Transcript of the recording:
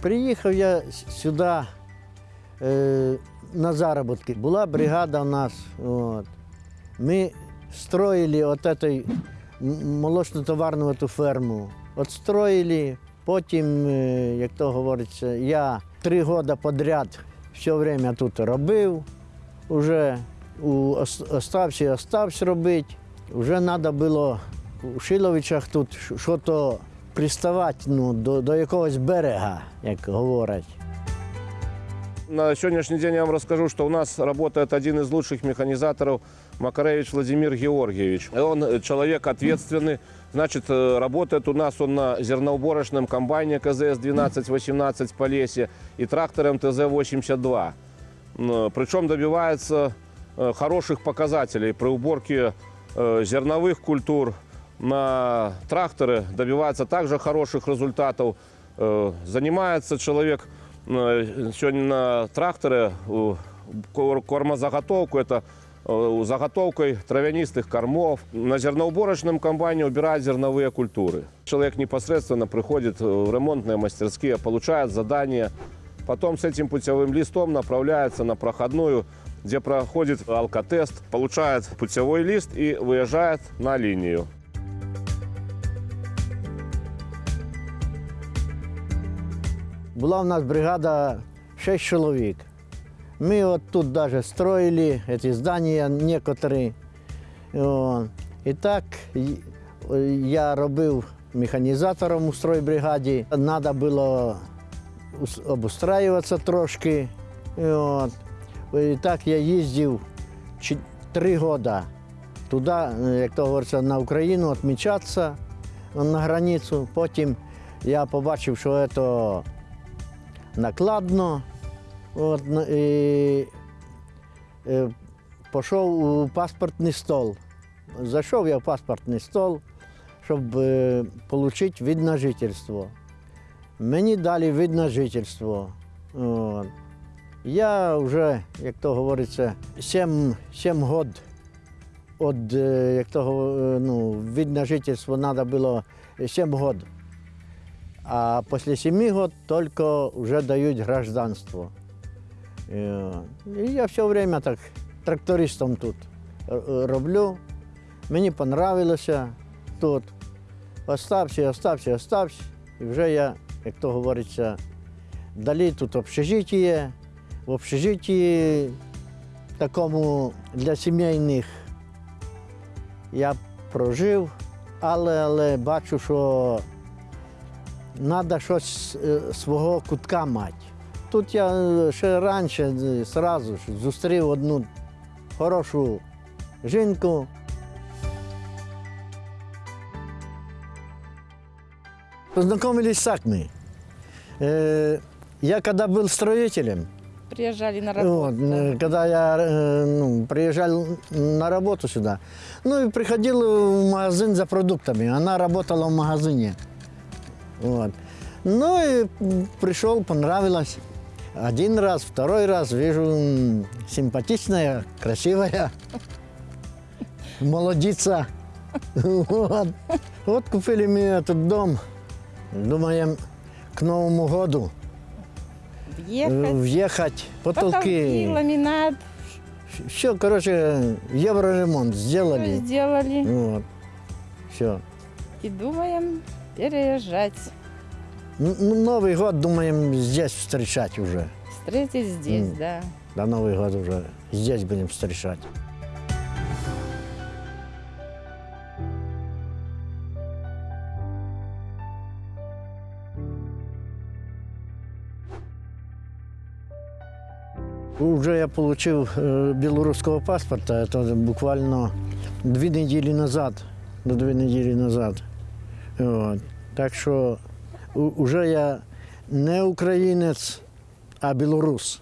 Приїхав я сюди е, на заробітки. Була бригада у нас. От. Ми строїли от молочно-товарну ферму. От строїли, потім, е, як то говориться, я три роки підряд все время тут робив. Уже у і остався робити. Вже треба було у Шиловичах тут щось приставати ну, до, до якогось берега, як говорять. На сегодняшний день я вам расскажу, что у нас работает один из лучших механизаторов Макаревич Владимир Георгиевич. Он человек ответственный, значит, работает у нас он на зерноуборочном комбайне КЗС-1218 в Полесье и трактором ТЗ-82. М, Причем добивается хороших показателей при уборке зерновых культур на тракторы, добивается также хороших результатов. Э, Занимается человек э, сегодня на тракторе кор- кормозаготовку, это э, заготовкой травянистых кормов. На зерноуборочном комбайне убирает зерновые культуры. Человек непосредственно приходит в ремонтные мастерские, получает задание, потом с этим путевым листом направляется на проходную, где проходит алкотест, получает путевой лист и выезжает на линию. Була у нас бригада 6 чоловік. Ми от тут даже строили эти здания некоторые. О, І так й- я робив механізатором у стройбригаді. Треба було ус- обустраюватися трошки. І От. І так я їздив чи- три роки туди, як то говориться, на Україну відмічатися на границю. Потім я побачив, що це накладно. От, на- і, е, пішов у паспортний стол. Зайшов я в паспортний стол, щоб е, отримати вид на жительство. Мені дали вид на жительство. От. Я вже, як то говориться, 7, 7 років від, е, як то, ну, вид на жительство треба було 7 років. А після 7 років тільки вже дають гражданство. Е, І я все время так трактористом тут роблю. Мені понравилося тут. Остався, остався, остався. І вже я, як то говориться, далі тут общежиття. В общежитті такому для сімейних я прожив, але, але бачу, що треба щось е, свого кутка мати. Тут я е, ще раніше е, зразу ж зустрів одну хорошу жінку. Познакомились так мы. Э, Я когда был строителем, Приезжали на вот, работу. э, когда я э, ну, приезжал на работу сюда, ну и приходил в магазин за продуктами. Она работала в магазине. Вот. Ну и пришел, понравилось. Один раз, второй раз вижу симпатичная, красивая, молодица. Вот. Вот купили мы этот дом. Думаем, к Новому году Въехать. въехать, Потолки, потолки. ламинат. Все, короче, евроремонт Все сделали. сделали. Вот. Все. И думаем переезжать. Новый год думаем здесь встречать уже. Встретить здесь, М. да. До Новый год уже здесь будем встречать. Уже я получил э, белорусского паспорта, это буквально две недели назад, до две недели назад. Вот. Так у- уже я не українець, а білорус.